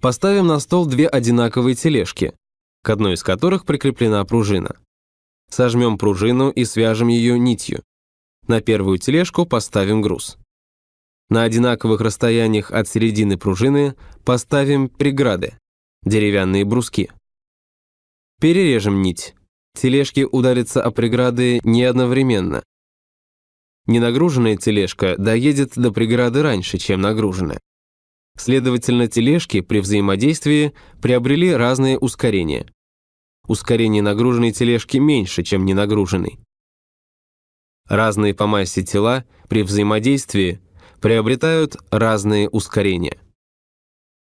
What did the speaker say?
Поставим на стол две одинаковые тележки, к одной из которых прикреплена пружина. Сожмем пружину и свяжем ее нитью. На первую тележку поставим груз. На одинаковых расстояниях от середины пружины поставим преграды, деревянные бруски. Перережем нить. Тележки ударятся о преграды не одновременно. Ненагруженная тележка доедет до преграды раньше, чем нагруженная. Следовательно, тележки при взаимодействии приобрели разные ускорения. Ускорение нагруженной тележки меньше, чем ненагруженной. Разные по массе тела при взаимодействии приобретают разные ускорения.